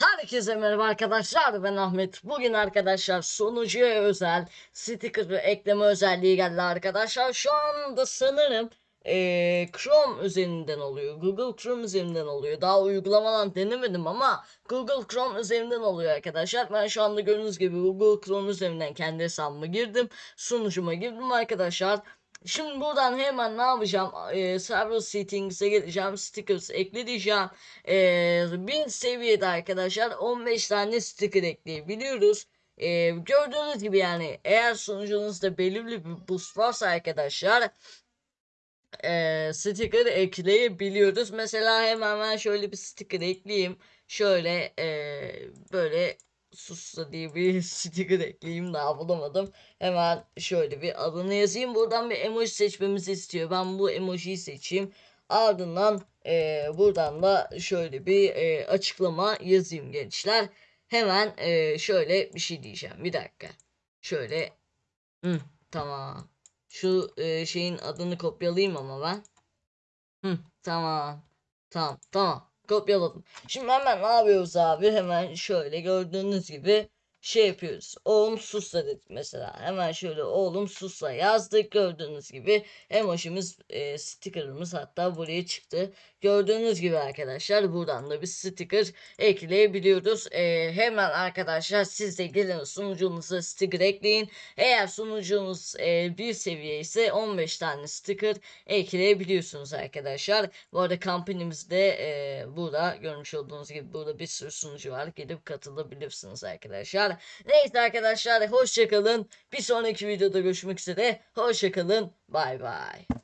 Herkese merhaba arkadaşlar ben Ahmet. Bugün arkadaşlar sunucuya özel sticker ekleme özelliği geldi arkadaşlar. Şu anda sanırım eee, Chrome üzerinden oluyor. Google Chrome üzerinden oluyor. Daha uygulamadan denemedim ama Google Chrome üzerinden oluyor arkadaşlar. Ben şu anda gördüğünüz gibi Google Chrome üzerinden kendi hesabıma girdim. Sunucuma girdim arkadaşlar. Şimdi buradan hemen ne yapacağım? Ee, server settings'e geleceğim. Stickers ekle diyeceğim. Ee, bir seviyede arkadaşlar 15 tane sticker ekleyebiliyoruz. Ee, gördüğünüz gibi yani eğer sunucunuzda belirli bir boost varsa arkadaşlar e, sticker ekleyebiliyoruz. Mesela hemen ben şöyle bir sticker ekleyeyim. Şöyle e, böyle sussa diye bir sticker ekleyeyim daha bulamadım. Hemen şöyle bir adını yazayım. Buradan bir emoji seçmemizi istiyor. Ben bu emojiyi seçeyim. Ardından e, buradan da şöyle bir e, açıklama yazayım gençler. Hemen e, şöyle bir şey diyeceğim. Bir dakika. Şöyle. Hı, tamam. Şu e, şeyin adını kopyalayayım ama ben. Hı, tamam. Tamam, tamam. Kopyaladım. Şimdi hemen ne yapıyoruz abi? Hemen şöyle gördüğünüz gibi şey yapıyoruz. Oğlum susla dedik mesela. Hemen şöyle oğlum susla yazdık. Gördüğünüz gibi emojimiz, e, stickerımız hatta buraya çıktı. Gördüğünüz gibi arkadaşlar buradan da bir sticker ekleyebiliyoruz. E, hemen arkadaşlar siz de gelin sunucunuza sticker ekleyin. Eğer sunucunuz e, bir seviye ise 15 tane sticker ekleyebiliyorsunuz arkadaşlar. Bu arada kampanimizde e, burada görmüş olduğunuz gibi burada bir sürü sunucu var. Gelip katılabilirsiniz arkadaşlar. Neyse arkadaşlar hoşçakalın. Bir sonraki videoda görüşmek üzere. Hoşçakalın. Bay bay.